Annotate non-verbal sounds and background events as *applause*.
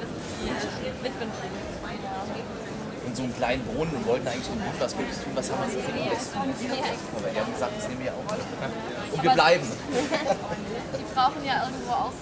Das ist die äh, Witwenschule. Und so einen kleinen Brunnen und wollten eigentlich dem Bund was Gutes tun. Was haben wir jetzt für ihn? Aber die haben gesagt, das nehmen wir auch. Und wir bleiben. *laughs* Die brauchen ja irgendwo auch